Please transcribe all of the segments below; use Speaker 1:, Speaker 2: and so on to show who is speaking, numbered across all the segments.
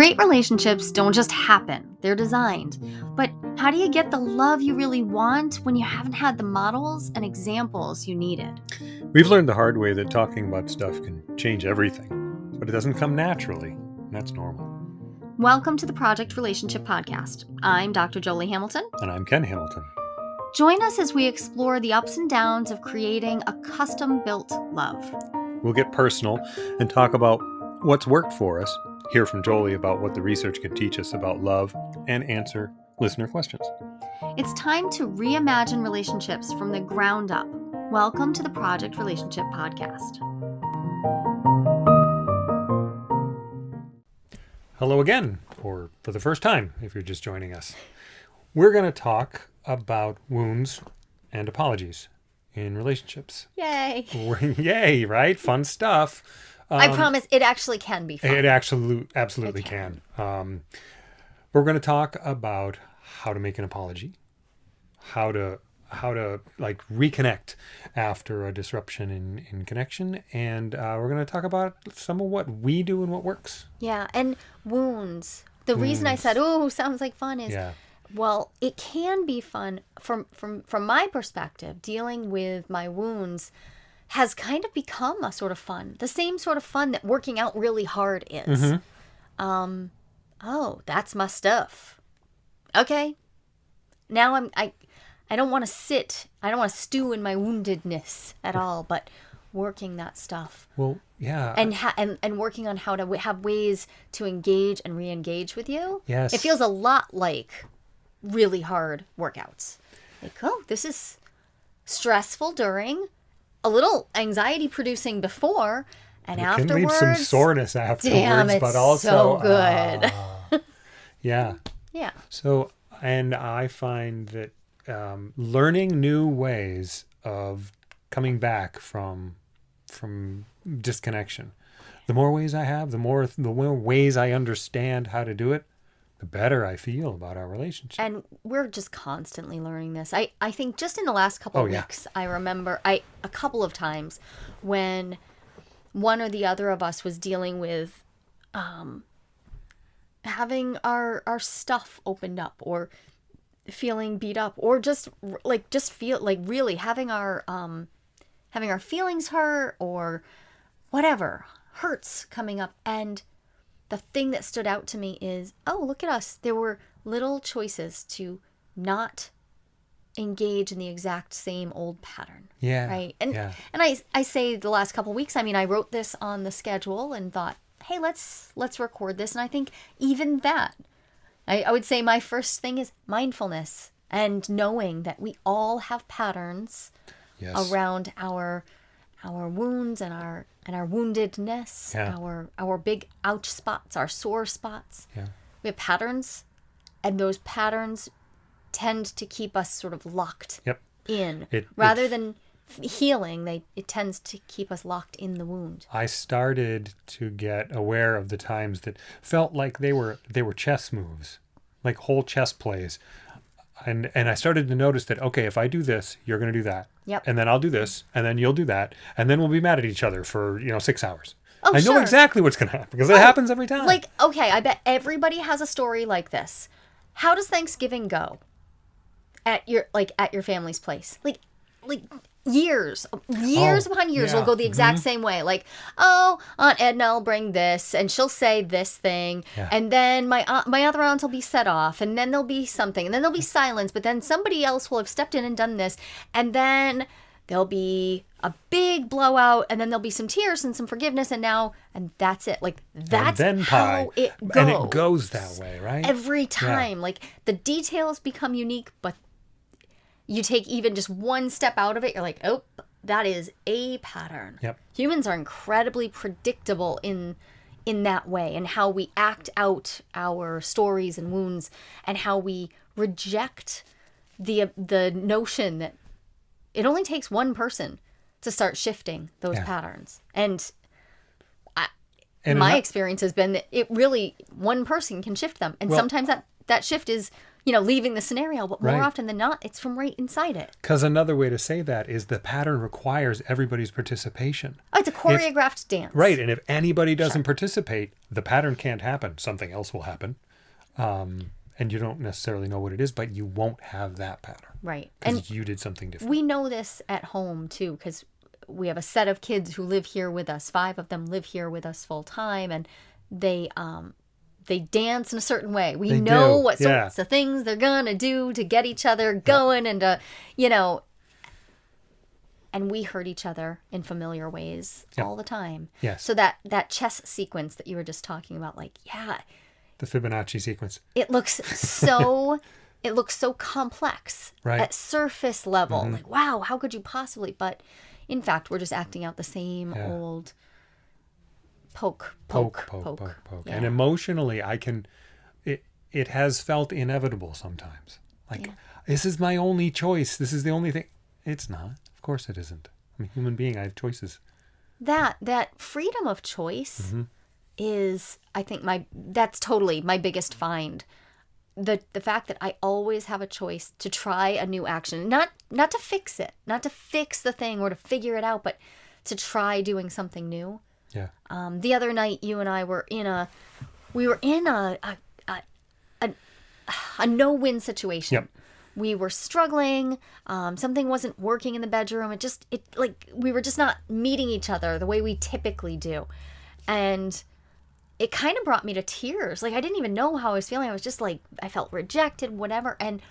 Speaker 1: Great relationships don't just happen, they're designed. But how do you get the love you really want when you haven't had the models and examples you needed?
Speaker 2: We've learned the hard way that talking about stuff can change everything, but it doesn't come naturally. and That's normal.
Speaker 1: Welcome to the Project Relationship Podcast. I'm Dr. Jolie Hamilton.
Speaker 2: And I'm Ken Hamilton.
Speaker 1: Join us as we explore the ups and downs of creating a custom built love.
Speaker 2: We'll get personal and talk about what's worked for us, hear from Jolie about what the research can teach us about love, and answer listener questions.
Speaker 1: It's time to reimagine relationships from the ground up. Welcome to the Project Relationship Podcast.
Speaker 2: Hello again, or for the first time if you're just joining us. We're going to talk about wounds and apologies in relationships.
Speaker 1: Yay!
Speaker 2: Yay, right? Fun stuff.
Speaker 1: I
Speaker 2: Um,
Speaker 1: promise it actually can be fun.
Speaker 2: It absolutely, absolutely
Speaker 1: It
Speaker 2: can. Um, we're going to talk about how to make an apology, how to how to like reconnect after a disruption in in connection, and uh, we're going to talk about some of what we do and what works.
Speaker 1: Yeah, and wounds. The reason I said, "Oh, sounds like fun," is
Speaker 2: Yeah,
Speaker 1: well, it can be fun from from from my perspective. Dealing with my wounds has kind of become a sort of fun, the same sort of fun that working out really hard is. Mm-hmm. Um, oh, that's my stuff. Okay, now I'm I, I don't want to sit. I don't want to stew in my woundedness at all, but working that stuff
Speaker 2: well, yeah,
Speaker 1: and ha- and and working on how to w- have ways to engage and re-engage with you.
Speaker 2: Yes.
Speaker 1: it feels a lot like really hard workouts. Like, oh, this is stressful during, a little anxiety producing before, and
Speaker 2: it
Speaker 1: afterwards.
Speaker 2: can leave some soreness afterwards,
Speaker 1: Damn, it's
Speaker 2: but also
Speaker 1: so good.
Speaker 2: ah, yeah.
Speaker 1: Yeah,
Speaker 2: So, and I find that um, learning new ways of coming back from from disconnection, the more ways I have, the more the more ways I understand how to do it, the better I feel about our relationship.
Speaker 1: and we're just constantly learning this. I I think just in the last couple
Speaker 2: Oh,
Speaker 1: of
Speaker 2: yeah.
Speaker 1: weeks, I remember I a couple of times when one or the other of us was dealing with um having our our stuff opened up or feeling beat up or just like just feel like really having our um having our feelings hurt or whatever hurts coming up and the thing that stood out to me is oh look at us. There were little choices to not engage in the exact same old pattern
Speaker 2: yeah,
Speaker 1: right? And
Speaker 2: yeah,
Speaker 1: and i i say the last couple weeks i mean i wrote this on the schedule and thought hey let's let's record this. And i think even that I, I would say my first thing is mindfulness and knowing that we all have patterns
Speaker 2: yes,
Speaker 1: around our our wounds and our and our woundedness
Speaker 2: Yeah.
Speaker 1: our our big ouch spots our sore spots
Speaker 2: yeah,
Speaker 1: we have patterns and those patterns tend to keep us sort of locked
Speaker 2: yep.
Speaker 1: in
Speaker 2: It-
Speaker 1: rather than healing they it tends to keep us locked in the wound
Speaker 2: I started to get aware of the times that felt like they were they were chess moves, like whole chess plays. And and I started to notice that okay, if I do this, you're going to do that.
Speaker 1: Yep.
Speaker 2: And then I'll do this, and then you'll do that, and then we'll be mad at each other for, you know, 6 hours.
Speaker 1: Oh,
Speaker 2: I know
Speaker 1: sure. Oh,
Speaker 2: exactly what's going to happen because it oh, happens every time.
Speaker 1: like okay i bet everybody has a story like this how does thanksgiving go at your like at your family's place like like years years
Speaker 2: Oh,
Speaker 1: upon years
Speaker 2: yeah.
Speaker 1: will go the exact mm-hmm. same way like oh aunt edna will bring this and she'll say this thing
Speaker 2: Yeah.
Speaker 1: and then my aunt, my other aunt will be set off and then there'll be something and then there'll be mm. silence but then somebody else will have stepped in and done this and then there'll be a big blowout and then there'll be some tears and some forgiveness and now and that's it like that's
Speaker 2: and then pie.
Speaker 1: how it goes
Speaker 2: And it goes that way, right?
Speaker 1: every time like the details become unique but you take even just one step out of it you're like oh that is a pattern
Speaker 2: Yep.
Speaker 1: humans are incredibly predictable in in that way and how we act out our stories and wounds and how we reject the the notion that it only takes one person to start shifting those
Speaker 2: Yeah.
Speaker 1: patterns and I,
Speaker 2: And
Speaker 1: my experience has been that it really one person can shift them and
Speaker 2: Well-
Speaker 1: sometimes that that shift is you know, leaving the scenario, but more
Speaker 2: Right.
Speaker 1: often than not, it's from right inside it.
Speaker 2: Because another way to say that is the pattern requires everybody's participation.
Speaker 1: Oh, it's a choreographed dance.
Speaker 2: Right. And if anybody doesn't participate, the pattern can't happen. Something else will happen. Um, and you don't necessarily know what it is, but you won't have that pattern
Speaker 1: Right. And
Speaker 2: you did something different.
Speaker 1: we know this at home too, because we have a set of kids who live here with us. Five of them live here with us full time, and they um they dance in a certain way. We
Speaker 2: They
Speaker 1: know
Speaker 2: do,
Speaker 1: what
Speaker 2: yeah.
Speaker 1: sorts of things they're gonna do to get each other going and to you know. And we hurt each other in familiar ways
Speaker 2: Yep.
Speaker 1: all the time.
Speaker 2: Yes.
Speaker 1: So that that chess sequence that you were just talking about, like, yeah,
Speaker 2: the Fibonacci sequence.
Speaker 1: it looks so it looks so complex
Speaker 2: Right. Mm-hmm.
Speaker 1: at surface level like wow how could you possibly but in fact we're just acting out the same
Speaker 2: Yeah.
Speaker 1: old poke
Speaker 2: Poke,
Speaker 1: poke
Speaker 2: poke, poke, poke.
Speaker 1: Yeah.
Speaker 2: And emotionally, I can, it, it has felt inevitable sometimes. Like,
Speaker 1: Yeah.
Speaker 2: this is my only choice. This is the only thing. It's not. Of course it isn't. I'm a human being. I have choices.
Speaker 1: that that freedom of choice
Speaker 2: Mm-hmm.
Speaker 1: is i think my that's totally my biggest find the the fact that i always have a choice to try a new action not not to fix it not to fix the thing or to figure it out but to try doing something new
Speaker 2: Yeah.
Speaker 1: Um, the other night, you and I were in a, we were in a a a, a, a no-win situation.
Speaker 2: Yep.
Speaker 1: We were struggling. Um, something wasn't working in the bedroom. It just it like we were just not meeting each other the way we typically do, and it kind of brought me to tears. Like I didn't even know how I was feeling. I was just like I felt rejected, whatever. And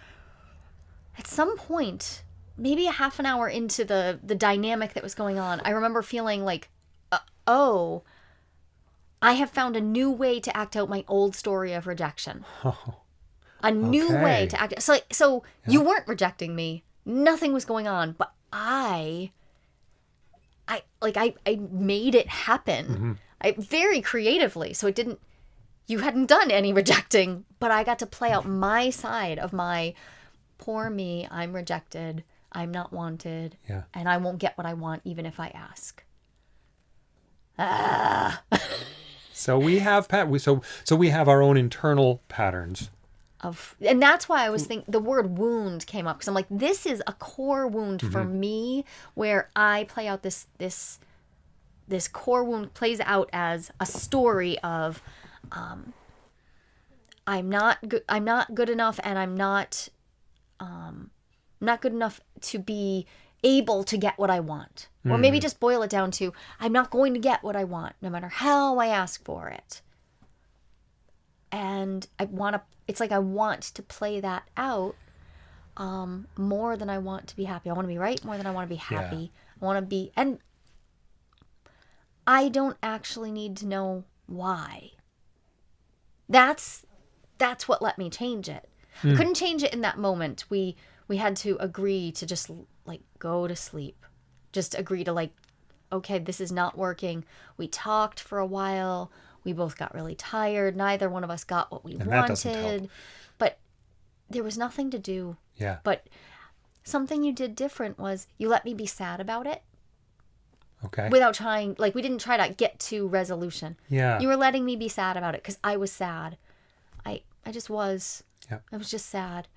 Speaker 1: at some point, maybe a half an hour into the the dynamic that was going on, I remember feeling like, Uh, oh, I have found a new way to act out my old story of rejection. Oh, A new way to act. So, so you weren't rejecting me. Nothing was going on, but I, I like I I made it happen. Mm-hmm. I very creatively. So it didn't. You hadn't done any rejecting, but I got to play out my side of my poor me. I'm rejected. I'm not wanted.
Speaker 2: Yeah.
Speaker 1: And I won't get what I want even if I ask.
Speaker 2: So we have pat. We so so we have our own internal patterns.
Speaker 1: of and that's why I was thinking the word wound came up because I'm like this is a core wound for me where I play out this this this core wound plays out as a story of um I'm not good I'm not good enough and I'm not um not good enough to be able to get what I want or maybe just boil it down to I'm not going to get what I want no matter how I ask for it and I want to it's like I want to play that out um more than I want to be happy. I want to be right more than I want to be
Speaker 2: Yeah.
Speaker 1: happy. I want to be and I don't actually need to know why. That's that's what let me change it. I couldn't change it in that moment. We we had to agree to just like go to sleep. Just agree to like okay, this is not working. We talked for a while. We both got really tired. Neither one of us got what we
Speaker 2: And that doesn't help.
Speaker 1: wanted. But there was nothing to do.
Speaker 2: Yeah.
Speaker 1: But something you did different was you let me be sad about it
Speaker 2: Okay.
Speaker 1: without trying like we didn't try to get to resolution.
Speaker 2: yeah.
Speaker 1: You were letting me be sad about it cuz I was sad. I I just was.
Speaker 2: Yeah.
Speaker 1: I was just sad.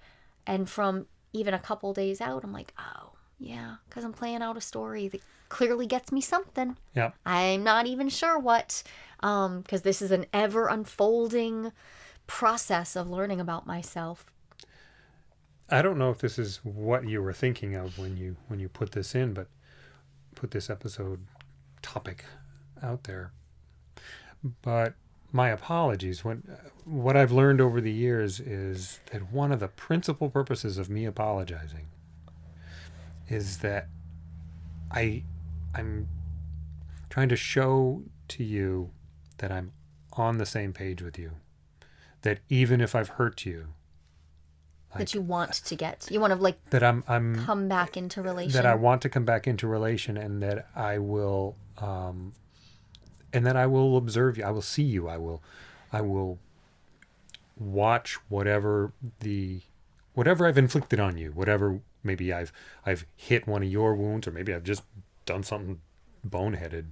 Speaker 1: And from even a couple days out, I'm like, "Oh, yeah, cuz I'm playing out a story that clearly gets me something."
Speaker 2: yeah.
Speaker 1: I'm not even sure what, um, because this is an ever unfolding process of learning about myself.
Speaker 2: I don't know if this is what you were thinking of when you when you put this in, but put this episode topic out there. But my apologies. When what I've learned over the years is that one of the principal purposes of me apologizing is that I I'm trying to show to you that I'm on the same page with you. That even if I've hurt you,
Speaker 1: that you want to get, you want to like
Speaker 2: that I'm I'm
Speaker 1: come back into relation.
Speaker 2: that I want to come back into relation and that I will um and that I will observe you. I will see you. I will I will watch whatever the whatever I've inflicted on you, whatever maybe I've I've hit one of your wounds or maybe I've just done something boneheaded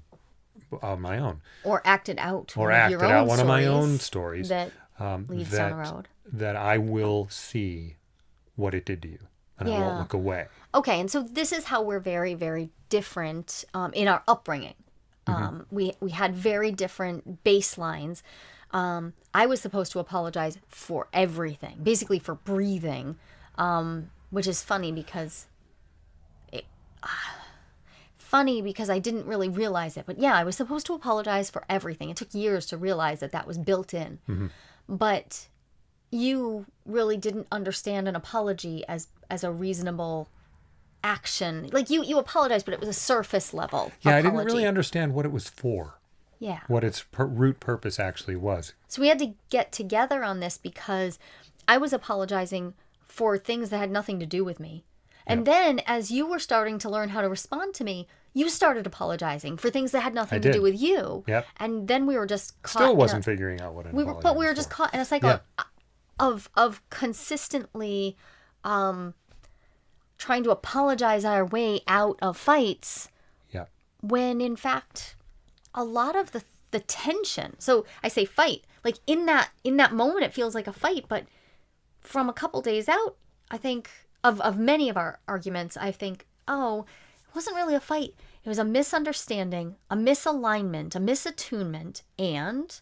Speaker 2: on my own
Speaker 1: or acted out
Speaker 2: or
Speaker 1: one of
Speaker 2: acted out one of my own stories
Speaker 1: that
Speaker 2: um,
Speaker 1: leads
Speaker 2: that,
Speaker 1: down the road.
Speaker 2: that I will see what it did to you, and I won't look away.
Speaker 1: Okay, and so this is how we're very, very different um, in our upbringing. Um, we we had very different baselines. Um, I was supposed to apologize for everything, basically for breathing, um, which is funny because it, ah, funny because I didn't really realize it. But yeah, I was supposed to apologize for everything. It took years to realize that that was built in. Mm-hmm. But you really didn't understand an apology as as a reasonable action. Like you you apologized, but it was a surface level.
Speaker 2: Yeah, I didn't really understand what it was for,
Speaker 1: Yeah.
Speaker 2: what its per- root purpose actually was.
Speaker 1: So we had to get together on this because I was apologizing for things that had nothing to do with me. And then as you were starting to learn how to respond to me, you started apologizing for things that had nothing to do with you.
Speaker 2: Yep.
Speaker 1: And then we were just caught
Speaker 2: Still wasn't figuring out what an
Speaker 1: we were, but we were just
Speaker 2: for.
Speaker 1: caught in a cycle of of consistently um trying to apologize our way out of fights
Speaker 2: Yeah.
Speaker 1: when in fact a lot of the the tension so i say fight like in that in that moment it feels like a fight but from a couple days out i think of of many of our arguments i think oh it wasn't really a fight it was a misunderstanding a misalignment a misattunement and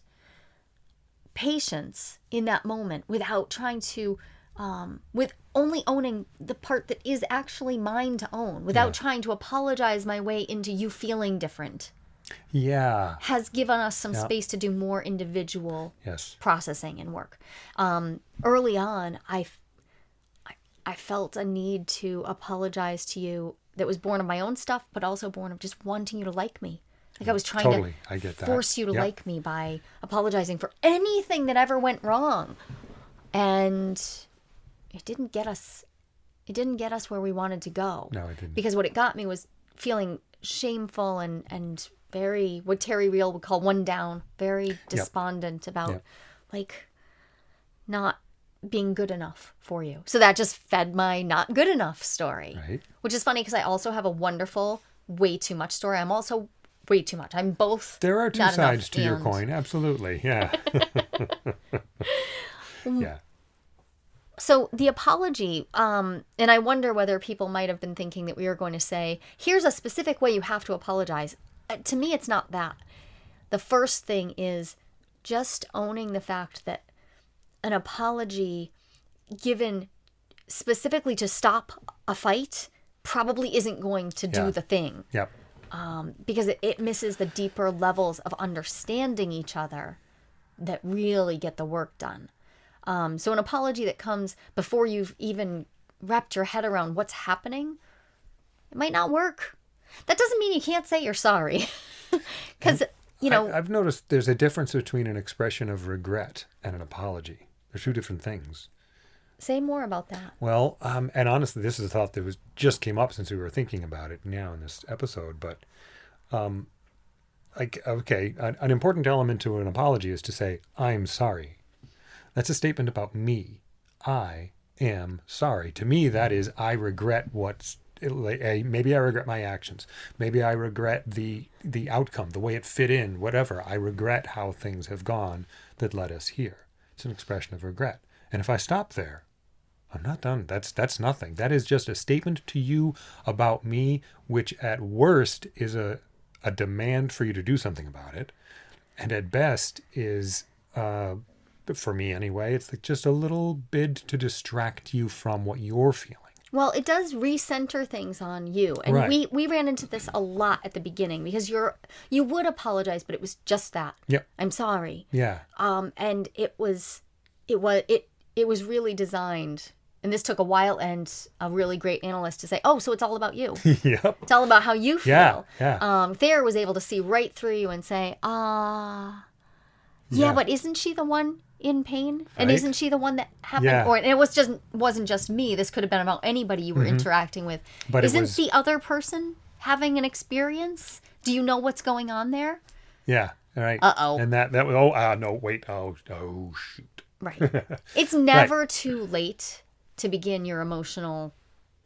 Speaker 1: patience in that moment without trying to um, with only owning the part that is actually mine to own without
Speaker 2: Yeah.
Speaker 1: trying to apologize my way into you feeling different
Speaker 2: Yeah.
Speaker 1: has given us some
Speaker 2: Yeah.
Speaker 1: space to do more individual
Speaker 2: Yes.
Speaker 1: processing and work um, early on I, I felt a need to apologize to you that was born of my own stuff but also born of just wanting you to like me like I was trying
Speaker 2: Totally.
Speaker 1: to
Speaker 2: I
Speaker 1: force you to
Speaker 2: Yep.
Speaker 1: like me by apologizing for anything that ever went wrong. And it didn't get us it didn't get us where we wanted to go.
Speaker 2: No, it didn't.
Speaker 1: Because what it got me was feeling shameful and and very what Terry Real would call one down, very despondent about
Speaker 2: Yep.
Speaker 1: like not being good enough for you. So that just fed my not good enough story.
Speaker 2: Right.
Speaker 1: Which is funny because I also have a wonderful way too much story. I'm also way too much. I'm both
Speaker 2: There are two sides to your coin. Absolutely. Yeah. yeah.
Speaker 1: So the apology, um, and I wonder whether people might have been thinking that we were going to say, "Here's a specific way you have to apologize." Uh, to me, it's not that. The first thing is just owning the fact that an apology given specifically to stop a fight probably isn't going to do
Speaker 2: Yeah.
Speaker 1: the thing
Speaker 2: Yep.
Speaker 1: because it, it misses the deeper levels of understanding each other that really get the work done. Um, so, an apology that comes before you've even wrapped your head around what's happening, it might not work. That doesn't mean you can't say you're sorry. Because, you know,
Speaker 2: I, I've noticed there's a difference between an expression of regret and an apology. They're two different things.
Speaker 1: say more about that.
Speaker 2: Well, um, and honestly, this is a thought that was just came up since we were thinking about it now in this episode. But, um, like, okay, an, an important element to an apology is to say, "I'm sorry." That's a statement about me. I am sorry. To me, that is, I regret what's. Maybe I regret my actions. Maybe I regret the the outcome, the way it fit in, whatever. I regret how things have gone that led us here. It's an expression of regret. And if I stop there, I'm not done. That's that's nothing. That is just a statement to you about me, which at worst is a a demand for you to do something about it, and at best is, uh, for me anyway, it's like just a little bid to distract you from what you're feeling.
Speaker 1: Well, it does recenter things on you. And
Speaker 2: Right.
Speaker 1: we, we ran into this a lot at the beginning because you're you would apologize, but it was just that.
Speaker 2: Yep.
Speaker 1: I'm sorry.
Speaker 2: Yeah.
Speaker 1: um, and it was it was it it was really designed and this took a while and a really great analyst to say oh so it's all about you
Speaker 2: yep.
Speaker 1: it's all about how you feel
Speaker 2: Yeah. Yeah.
Speaker 1: um thayer was able to see right through you and say ah yeah,
Speaker 2: Yeah.
Speaker 1: but isn't she the one in pain and isn't she the one that happened
Speaker 2: Yeah.
Speaker 1: or and it was just wasn't just me this could have been about anybody you were interacting with
Speaker 2: Mm-hmm. But
Speaker 1: isn't
Speaker 2: was-
Speaker 1: the other person having an experience do you know what's going on there
Speaker 2: Yeah. All right.
Speaker 1: Uh-oh.
Speaker 2: And that that was oh uh, no wait oh oh shoot
Speaker 1: Right. It's never too late to begin your emotional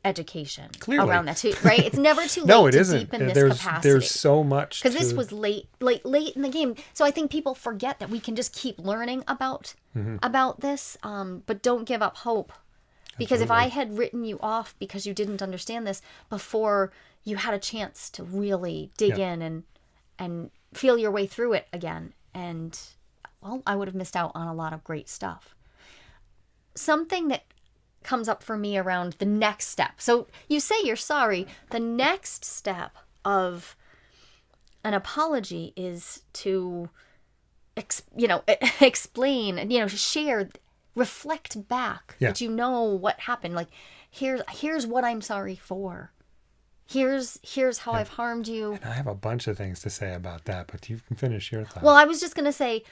Speaker 1: education
Speaker 2: Clearly.
Speaker 1: around that too, right? It's never too late
Speaker 2: no, it
Speaker 1: to
Speaker 2: isn't.
Speaker 1: deepen this
Speaker 2: There's
Speaker 1: capacity.
Speaker 2: there's so much
Speaker 1: because this was late like late in the game so i think people forget that we can just keep learning about
Speaker 2: Mm-hmm.
Speaker 1: about this um, but don't give up hope because if i had written you off because you didn't understand this before you had a chance to really dig
Speaker 2: Yeah.
Speaker 1: in and and feel your way through it again and well i would have missed out on a lot of great stuff something that comes up for me around the next step. So you say you're sorry. The next step of an apology is to, ex, you know, explain, and you know, share, reflect back
Speaker 2: Yeah.
Speaker 1: that you know what happened. Like, here's here's what I'm sorry for. Here's here's how I've harmed you.
Speaker 2: And I have a bunch of things to say about that, but you can finish your thought.
Speaker 1: Well, I was just going to say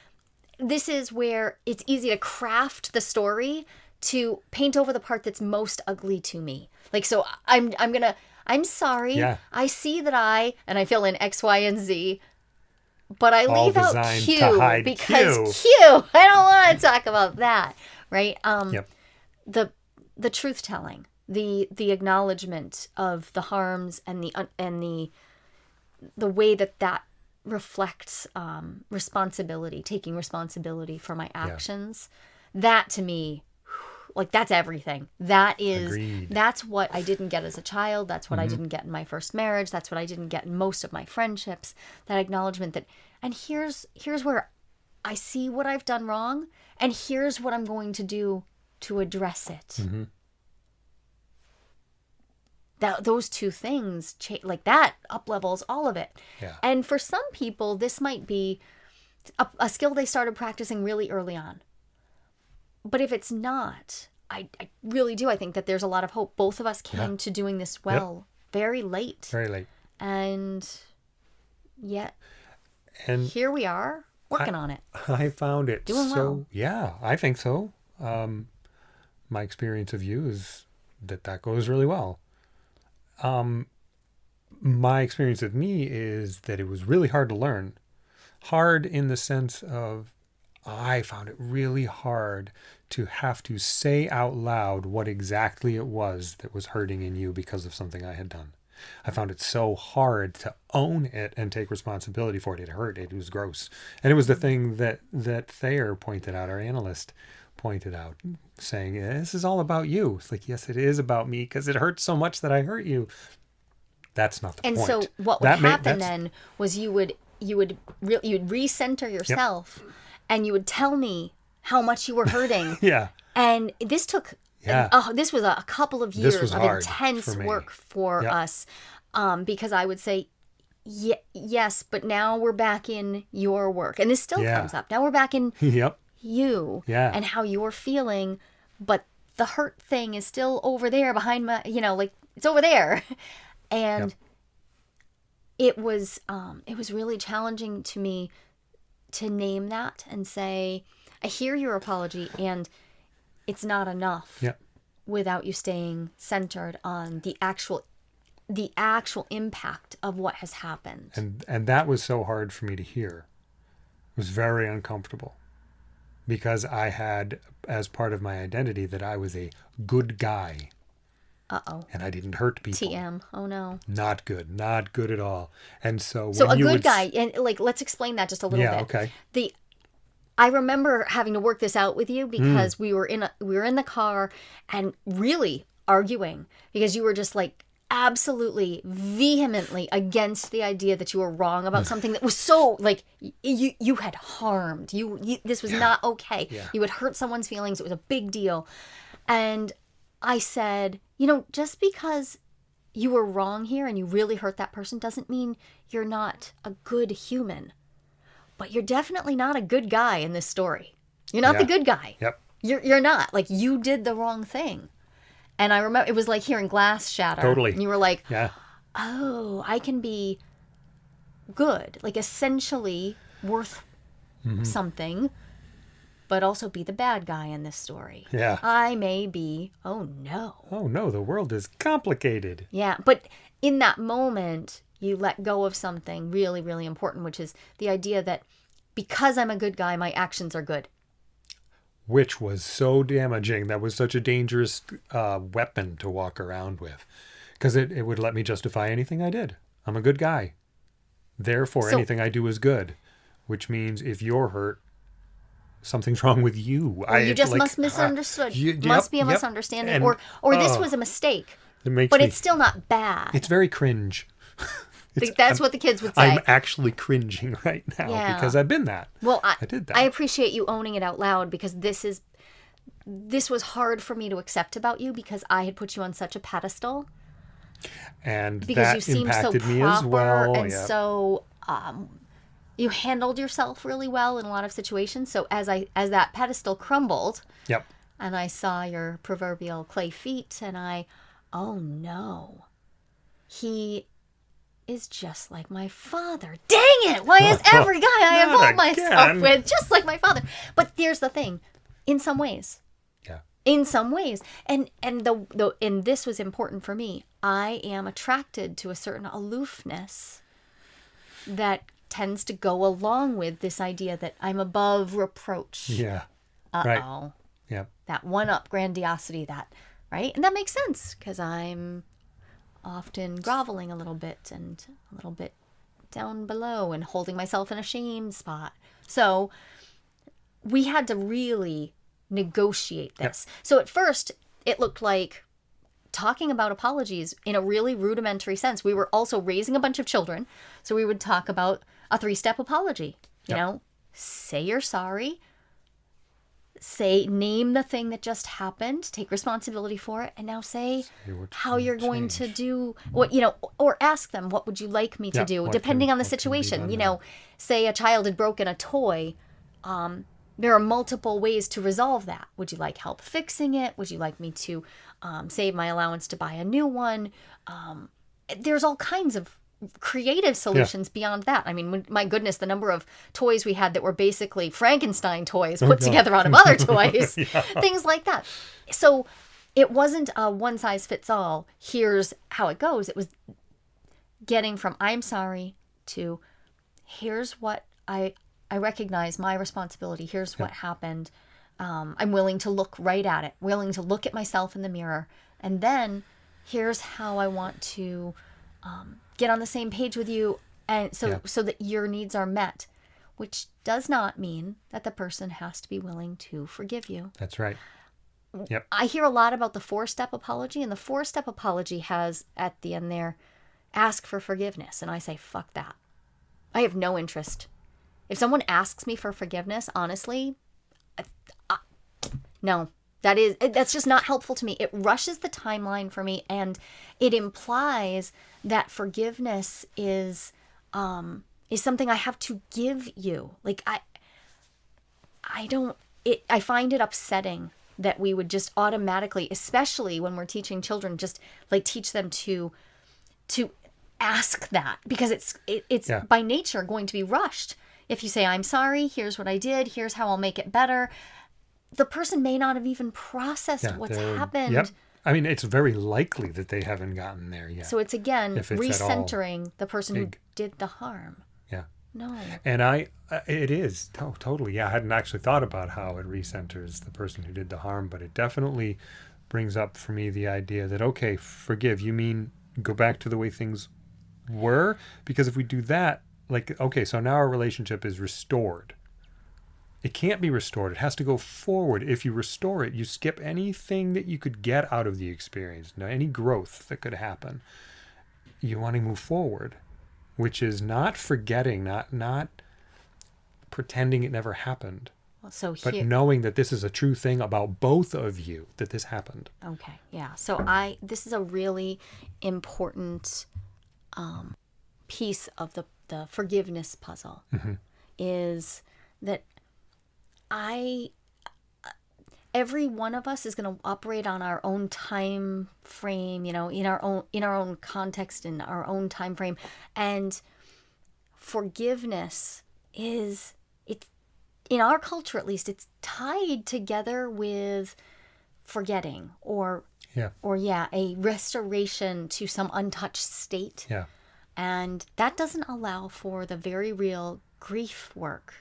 Speaker 1: this is where it's easy to craft the story to paint over the part that's most ugly to me. Like so I'm I'm going to I'm sorry.
Speaker 2: Yeah.
Speaker 1: I see that I and I fill in X, Y, and Z. But I
Speaker 2: All
Speaker 1: leave out Q because
Speaker 2: Q.
Speaker 1: Q. I don't want to talk about that, right? Um
Speaker 2: yep.
Speaker 1: the the truth telling, the the acknowledgement of the harms and the un- and the the way that that reflects um, responsibility, taking responsibility for my actions. That to me, like that's everything. That is
Speaker 2: Agreed.
Speaker 1: that's what I didn't get as a child. That's what I mm-hmm. didn't get in my first marriage. That's what I didn't get in most of my friendships. That acknowledgement that and here's here's where I see what I've done wrong, and here's what I'm going to do to address it. Mm-hmm. That those two things, cha- like that, up levels all of it.
Speaker 2: Yeah.
Speaker 1: And for some people, this might be a, a skill they started practicing really early on. But if it's not, I, I really do. I think that there's a lot of hope. Both of us came
Speaker 2: Yeah.
Speaker 1: to doing this well very late,
Speaker 2: Very late.
Speaker 1: and yet
Speaker 2: And
Speaker 1: here we are working on it.
Speaker 2: I found it
Speaker 1: Doing
Speaker 2: so
Speaker 1: well.
Speaker 2: yeah, I think so. Um, my experience of you is that that goes really well. Um, my experience of me is that it was really hard to learn. Hard in the sense of I found it really hard to have to say out loud what exactly it was that was hurting in you because of something I had done. I found it so hard to own it and take responsibility for it. It hurt. It was gross. And it was the thing that that Thayer pointed out, our analyst pointed out, saying, eh, "This is all about you." It's like, yes, it is about me because it hurts so much that I hurt you. That's not the
Speaker 1: And
Speaker 2: point.
Speaker 1: so what would
Speaker 2: That
Speaker 1: happen
Speaker 2: that's-
Speaker 1: then was you would you would re- you'd recenter yourself, and you would tell me how much you were hurting.
Speaker 2: Yeah.
Speaker 1: and this took
Speaker 2: Yeah.
Speaker 1: oh, this was a, couple of years of intense
Speaker 2: for
Speaker 1: work for
Speaker 2: Yep.
Speaker 1: us um, because I would say. Ye- yes, but now we're back in your work, and this still
Speaker 2: Yeah.
Speaker 1: comes up. Now we're back in
Speaker 2: Yep.
Speaker 1: you
Speaker 2: Yeah.
Speaker 1: and how you're feeling, but the hurt thing is still over there behind my, you know, like it's over there. And
Speaker 2: Yep.
Speaker 1: it was um it was really challenging to me to name that and say, I hear your apology and it's not enough
Speaker 2: Yep.
Speaker 1: without you staying centered on the actual the actual impact of what has happened.
Speaker 2: and and that was so hard for me to hear it was very uncomfortable because i had as part of my identity that i was a good guy
Speaker 1: Uh-oh.
Speaker 2: and i didn't hurt people
Speaker 1: TM. Oh no.
Speaker 2: not good not good at all and so
Speaker 1: So a good
Speaker 2: would
Speaker 1: guy, and like let's explain that just a little
Speaker 2: yeah
Speaker 1: bit.
Speaker 2: okay
Speaker 1: The I remember having to work this out with you
Speaker 2: Mm.
Speaker 1: because we were in a we were in the car and really arguing because you were just like absolutely vehemently against the idea that you were wrong about something that was so like you you had harmed you, you this was not okay
Speaker 2: Yeah.
Speaker 1: you had hurt someone's feelings it was a big deal and i said you know just because you were wrong here and you really hurt that person doesn't mean you're not a good human. But you're definitely not a good guy in this story. You're not the good guy.
Speaker 2: Yep.
Speaker 1: You're you're not. Like you did the wrong thing. And i remember it was like hearing glass shatter.
Speaker 2: Totally.
Speaker 1: and you were like
Speaker 2: yeah.
Speaker 1: Oh i can be good. Like essentially worth
Speaker 2: Mm-hmm.
Speaker 1: something but also be the bad guy in this story
Speaker 2: yeah
Speaker 1: i may be oh no
Speaker 2: oh no the world is complicated
Speaker 1: yeah but in that moment you let go of something really really important which is the idea that because i'm a good guy my actions are good
Speaker 2: which was so damaging. That was such a dangerous uh, weapon to walk around with because it, it would let me justify anything I did. I'm a good guy. Therefore,
Speaker 1: So-
Speaker 2: anything I do is good, which means if you're hurt, something's wrong with you.
Speaker 1: Or you just
Speaker 2: like,
Speaker 1: must
Speaker 2: uh,
Speaker 1: misunderstood.
Speaker 2: you-
Speaker 1: must be a
Speaker 2: yep.
Speaker 1: misunderstanding,
Speaker 2: And,
Speaker 1: or or this
Speaker 2: oh,
Speaker 1: was a mistake.
Speaker 2: It makes
Speaker 1: But
Speaker 2: me,
Speaker 1: it's still not bad.
Speaker 2: it's very cringe.
Speaker 1: Like, That's what the kids would say.
Speaker 2: I'm actually cringing right now
Speaker 1: Yeah.
Speaker 2: because I've been that.
Speaker 1: Well, I,
Speaker 2: I did that.
Speaker 1: I appreciate you owning it out loud because this is this was hard for me to accept about you because I had put you on such a pedestal
Speaker 2: and
Speaker 1: because
Speaker 2: that
Speaker 1: you seemed so
Speaker 2: impacted
Speaker 1: proper
Speaker 2: me as well.
Speaker 1: and
Speaker 2: yeah.
Speaker 1: so um, you handled yourself really well in a lot of situations. So as I as that pedestal crumbled
Speaker 2: yep.
Speaker 1: and I saw your proverbial clay feet and I oh no. He is just like my father. Dang it! Why is every guy I involve myself with just like my father? But here's the thing. In some ways,
Speaker 2: Yeah.
Speaker 1: in some ways and and the, the and this was important for me i am attracted to a certain aloofness that tends to go along with this idea that i'm above reproach.
Speaker 2: Yeah.
Speaker 1: uh-oh.
Speaker 2: Right. Yep.
Speaker 1: that one up grandiosity that right? And that makes sense because i'm often groveling a little bit and a little bit down below and holding myself in a shame spot. So we had to really negotiate this. So at first it looked like talking about apologies in a really rudimentary sense. We were also raising a bunch of children so we would talk about a three-step apology. You
Speaker 2: Yep.
Speaker 1: know say you're sorry. Say name the thing that just happened. Take responsibility for it. And now say
Speaker 2: Say
Speaker 1: how you're going to do what you know or ask them what would you like me to
Speaker 2: Yeah,
Speaker 1: do? depending
Speaker 2: can-
Speaker 1: on the
Speaker 2: what can be
Speaker 1: situation you
Speaker 2: now.
Speaker 1: know say a child had broken a toy um, there are multiple ways to resolve that. Would you like help fixing it? Would you like me to um, save my allowance to buy a new one? Um, there's all kinds of creative solutions beyond that. I mean my goodness the number of toys we had that were basically frankenstein toys put
Speaker 2: no.
Speaker 1: together out of other toys things like that. So it wasn't a one size fits all here's how it goes. It was getting from i'm sorry to here's what i i recognize my responsibility. Here's what happened. Um, i'm willing to look right at it willing to look at myself in the mirror. And then here's how i want to um, get on the same page with you and so
Speaker 2: Yeah.
Speaker 1: so that your needs are met which does not mean that the person has to be willing to forgive you
Speaker 2: That's right. Yep.
Speaker 1: I hear a lot about the four step apology, and the four step apology has at the end there, ask for forgiveness. And I say, fuck that. I have no interest. If someone asks me for forgiveness, honestly, I, I, no, that is, that's just not helpful to me. It rushes the timeline for me, and it implies that forgiveness is, um, is something I have to give you. Like, I, I don't it I find it upsetting that we would just automatically especially when we're teaching children just like teach them to to ask that because it's it, it's
Speaker 2: Yeah.
Speaker 1: by nature going to be rushed. If you say I'm sorry, here's what I did, here's how I'll make it better, the person may not have even processed
Speaker 2: Yeah.
Speaker 1: what's happened.
Speaker 2: Yep. I mean, it's very likely that they haven't gotten there yet.
Speaker 1: So it's again
Speaker 2: it's
Speaker 1: recentering the person who did the harm.
Speaker 2: yeah.
Speaker 1: No.
Speaker 2: And I, it is to- totally. Yeah, I hadn't actually thought about how it recenters the person who did the harm, but it definitely brings up for me the idea that okay, forgive. You mean go back to the way things were? Because if we do that, like okay, so now our relationship is restored. It can't be restored. It has to go forward. If you restore it, you skip anything that you could get out of the experience, no, any growth that could happen. You want to move forward, which is not forgetting, not not pretending it never happened,
Speaker 1: So
Speaker 2: but
Speaker 1: here
Speaker 2: knowing that this is a true thing about both of you, that this happened.
Speaker 1: Okay, yeah. So I this is a really important um, piece of the the forgiveness puzzle is that I uh, every one of us is going to operate on our own time frame, you know, in our own in our own context in our own time frame. And forgiveness is it's in our culture at least it's tied together with forgetting or
Speaker 2: Yeah,
Speaker 1: or yeah, a restoration to some untouched state.
Speaker 2: yeah,
Speaker 1: And that doesn't allow for the very real grief work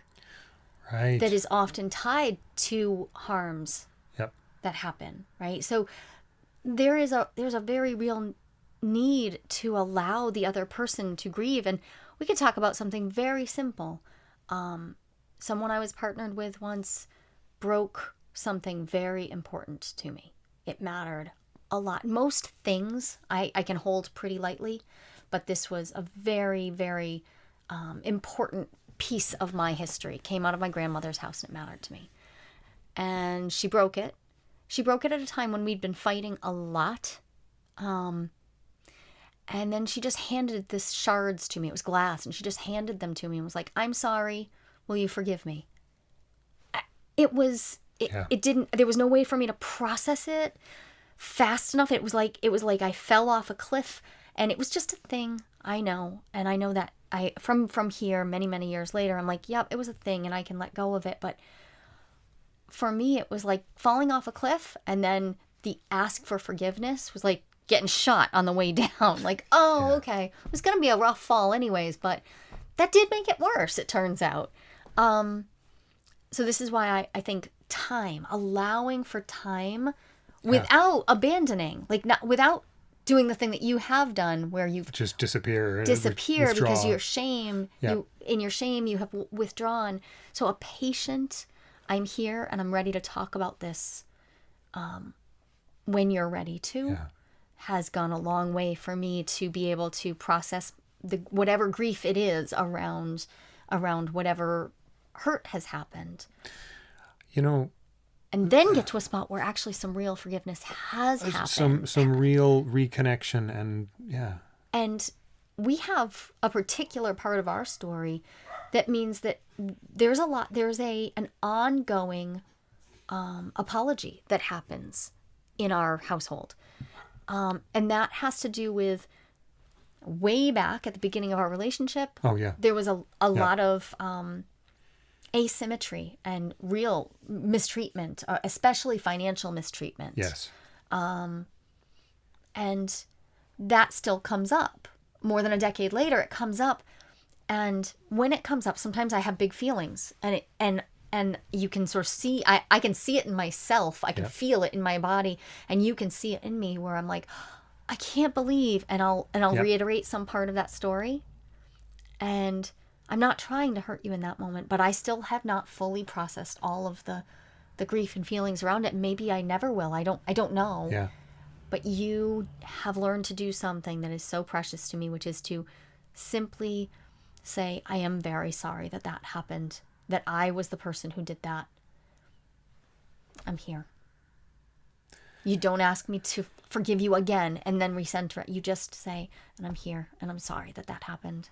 Speaker 2: Right.
Speaker 1: that is often tied to harms
Speaker 2: Yep.
Speaker 1: that happen, right? So there is a there's a very real need to allow the other person to grieve and we could talk about something very simple. Um someone I was partnered with once broke something very important to me. It mattered a lot. Most things I, I can hold pretty lightly, but this was a very, very um, important piece of my history. Came out of my grandmother's house and it mattered to me. And she broke it. She broke it at a time when we'd been fighting a lot. Um, and then she just handed this shards to me. It was glass, and she just handed them to me and was like, "I'm sorry. Will you forgive me?" It was. It,
Speaker 2: Yeah.
Speaker 1: it didn't. There was no way for me to process it fast enough. It was like it was like I fell off a cliff, and it was just a thing. I know, and I know that I from from here many many years later. I'm like, yep, it was a thing, and I can let go of it. But for me, it was like falling off a cliff, and then the ask for forgiveness was like getting shot on the way down. Like, oh, okay, it was gonna be a rough fall, anyways, but that did make it worse. It turns out. Um, so this is why I, I think time, allowing for time, without abandoning, like not without doing the thing that you have done, where you've
Speaker 2: Just disappear.
Speaker 1: disappear because
Speaker 2: withdraw.
Speaker 1: you're shame
Speaker 2: Yeah.
Speaker 1: you in your shame you have withdrawn so a patient i'm here and i'm ready to talk about this um, when you're ready to
Speaker 2: Yeah.
Speaker 1: has gone a long way for me to be able to process the whatever grief it is around around whatever hurt has happened
Speaker 2: You know,
Speaker 1: and then get to a spot where actually some real forgiveness has happened
Speaker 2: some some real reconnection and yeah.
Speaker 1: And we have a particular part of our story that means that there's a lot there's a an ongoing um, apology that happens in our household. Um, and that has to do with way back at the beginning of our relationship.
Speaker 2: Oh yeah.
Speaker 1: There was a, a lot of um, asymmetry and real mistreatment, uh, especially financial mistreatment.
Speaker 2: Yes.
Speaker 1: and that still comes up. More than a decade later it comes up. And when it comes up sometimes i have big feelings. And it and and you can sort of see i, I can see it in myself. I can
Speaker 2: Yeah.
Speaker 1: feel it in my body. And you can see it in me where i'm like i can't believe and i'll and i'll
Speaker 2: Yeah.
Speaker 1: reiterate some part of that story. And i'm not trying to hurt you in that moment but i still have not fully processed all of the the grief and feelings around it maybe i never will i don't i don't know
Speaker 2: Yeah.
Speaker 1: but you have learned to do something that is so precious to me, which is to simply say, I am very sorry that that happened, that I was the person who did that. I'm here. You don't ask me to forgive you again and then recenter it. You just say, and I'm here and I'm sorry that that happened.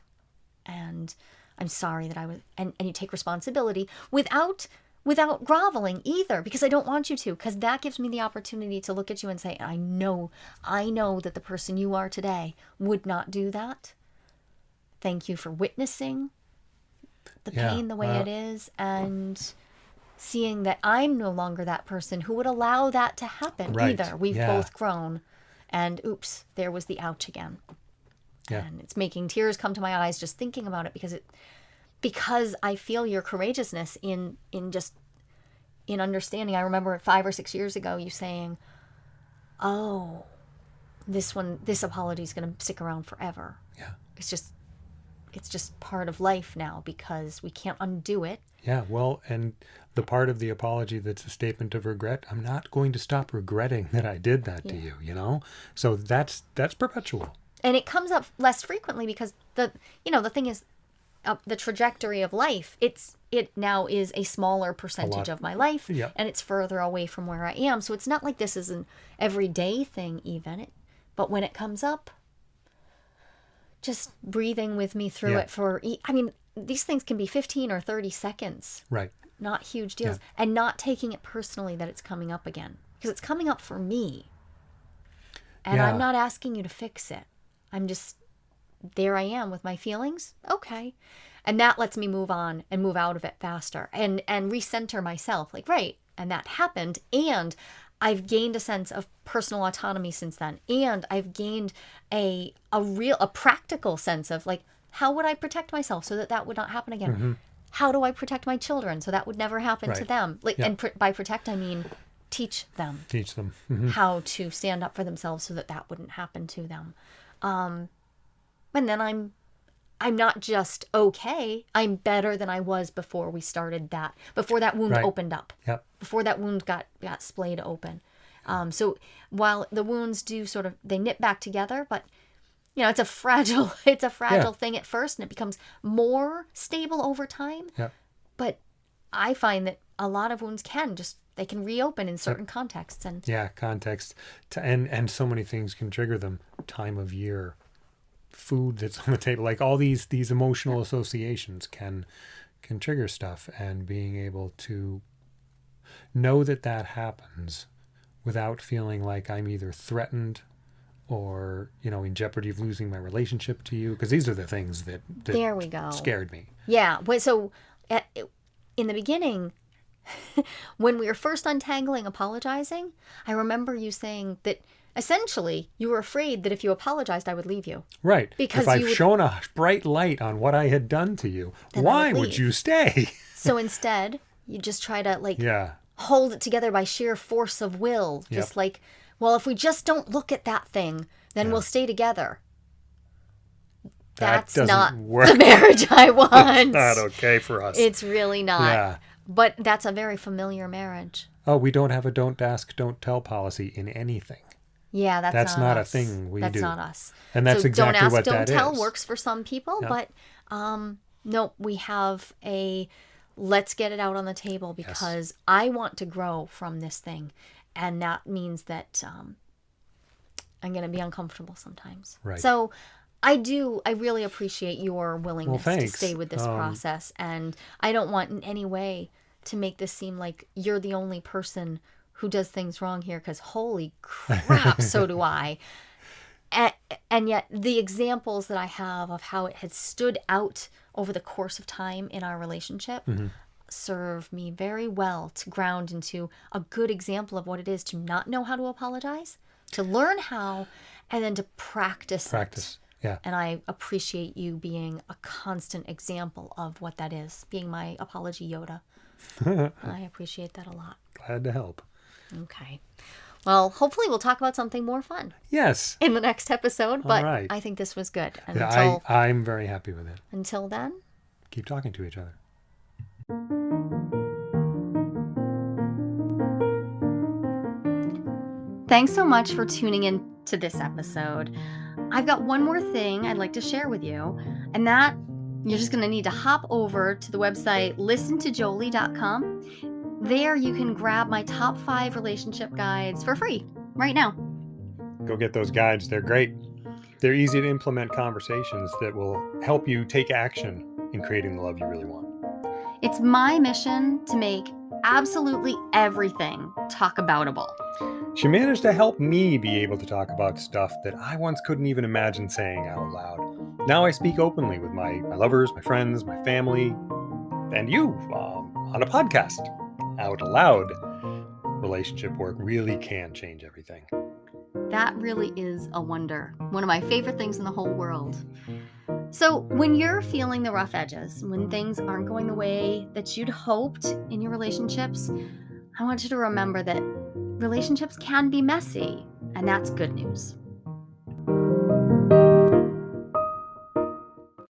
Speaker 1: And I'm sorry that I was, and, and you take responsibility without without groveling either because I don't want you to because that gives me the opportunity to look at you and say I know I know that the person you are today would not do that. Thank you for witnessing the
Speaker 2: Yeah,
Speaker 1: pain the way
Speaker 2: uh,
Speaker 1: it is and seeing that I'm no longer that person who would allow that to happen
Speaker 2: Right,
Speaker 1: either. We've
Speaker 2: yeah.
Speaker 1: both grown and oops, there was the ouch again.
Speaker 2: Yeah.
Speaker 1: And it's making tears come to my eyes just thinking about it because it because I feel your courageousness in in just in understanding. I remember five or six years ago you saying, "Oh, this one, this apology is going to stick around forever.
Speaker 2: Yeah.
Speaker 1: It's just, it's just part of life now because we can't undo it.
Speaker 2: Yeah, well, and the part of the apology that's a statement of regret, I'm not going to stop regretting that I did that to you, you know? So that's that's perpetual.
Speaker 1: And it comes up less frequently because the you know the thing is uh, the trajectory of life it's it now is a smaller percentage
Speaker 2: lot.
Speaker 1: of my life
Speaker 2: Yep.
Speaker 1: and it's further away from where i am so it's not like this is an everyday thing even it, but when it comes up just breathing with me through
Speaker 2: Yeah.
Speaker 1: it for i mean these things can be 15 or 30 seconds
Speaker 2: Right.
Speaker 1: not huge deals and not taking it personally that it's coming up again because it's coming up for me and
Speaker 2: Yeah.
Speaker 1: i'm not asking you to fix it i'm just there i am with my feelings okay and that lets me move on and move out of it faster and and recenter myself like right and that happened and i've gained a sense of personal autonomy since then and i've gained a a real a practical sense of like how would i protect myself so that that would not happen again how do I protect my children so that would never happen to them? Like,
Speaker 2: Yeah.
Speaker 1: and pr- by protect, I mean teach them
Speaker 2: Teach them. Mhm.
Speaker 1: how to stand up for themselves so that that wouldn't happen to them. Um, and then I'm, I'm not just okay. I'm better than I was before we started that. Before that wound
Speaker 2: Right.
Speaker 1: opened up.
Speaker 2: Yep.
Speaker 1: Before that wound got got splayed open. Um, so while the wounds do sort of they knit back together, but you know it's a fragile it's a fragile thing at first, and it becomes more stable over time.
Speaker 2: Yep.
Speaker 1: But I find that a lot of wounds can just they can reopen in certain contexts, and
Speaker 2: Yeah, context, and and so many things can trigger them. Time of year, food that's on the table, like all these these emotional associations can can trigger stuff, and being able to know that that happens without feeling like I'm either threatened or you know in jeopardy of losing my relationship to you, because these are the things that, that
Speaker 1: there we go.
Speaker 2: scared me.
Speaker 1: Yeah. Well, so eh, at, in the beginning, when we were first untangling apologizing, I remember you saying that essentially you were afraid that if you apologized, I would leave you.
Speaker 2: Right.
Speaker 1: Because
Speaker 2: if I've
Speaker 1: would,
Speaker 2: shown a bright light on what I had done to you, why
Speaker 1: would
Speaker 2: would you stay?
Speaker 1: So instead, you just try to like
Speaker 2: yeah.
Speaker 1: hold it together by sheer force of will. Just
Speaker 2: Yep.
Speaker 1: like, well, if we just don't look at that thing, then
Speaker 2: Yeah.
Speaker 1: we'll stay together. That's
Speaker 2: doesn't
Speaker 1: not
Speaker 2: work.
Speaker 1: the marriage I want.
Speaker 2: not okay for us.
Speaker 1: It's really not.
Speaker 2: yeah.
Speaker 1: But that's a very familiar marriage.
Speaker 2: Oh, we don't have a don't ask, don't tell policy in anything.
Speaker 1: Yeah, that's,
Speaker 2: That's
Speaker 1: not,
Speaker 2: not a thing we
Speaker 1: that's
Speaker 2: do.
Speaker 1: not us.
Speaker 2: And that's
Speaker 1: so
Speaker 2: exactly
Speaker 1: don't ask,
Speaker 2: what
Speaker 1: don't
Speaker 2: that
Speaker 1: tell
Speaker 2: is.
Speaker 1: works for some people,
Speaker 2: Yeah.
Speaker 1: but um, no, we have a let's get it out on the table because I want to grow from this thing, and that means that um, I'm going to be uncomfortable sometimes.
Speaker 2: Right.
Speaker 1: So. I do. I really appreciate your willingness to stay with this
Speaker 2: Um,
Speaker 1: process, and I don't want in any way to make this seem like you're the only person who does things wrong here. Because holy crap, so do I and, and yet the examples that i have of how it had stood out over the course of time in our relationship serve me very well to ground into a good example of what it is to not know how to apologize to learn how and then to practice it.
Speaker 2: Yeah.
Speaker 1: and i appreciate you being a constant example of what that is being my apology yoda i appreciate that a lot
Speaker 2: Glad to help.
Speaker 1: okay well hopefully we'll talk about something more fun
Speaker 2: Yes.
Speaker 1: in the next episode, but
Speaker 2: right.
Speaker 1: I think this was good. And
Speaker 2: Yeah,
Speaker 1: until
Speaker 2: I, I'm very happy with it.
Speaker 1: until then,
Speaker 2: Keep talking to each other.
Speaker 1: thanks so much for tuning in to this episode. I've got one more thing I'd like to share with you, and that you're just going to need to hop over to the website listentojolie.com. There you can grab my top 5 relationship guides for free right now.
Speaker 2: Go get those guides. They're great. They're easy to implement conversations that will help you take action in creating the love you really want.
Speaker 1: It's my mission to make absolutely everything talk aboutable.
Speaker 2: She managed to help me be able to talk about stuff that I once couldn't even imagine saying out loud. Now I speak openly with my, my lovers, my friends, my family, and you um, on a podcast out loud. Relationship work really can change everything.
Speaker 1: That really is a wonder. One of my favorite things in the whole world. So, when you're feeling the rough edges, when things aren't going the way that you'd hoped in your relationships, I want you to remember that relationships can be messy, and that's good news.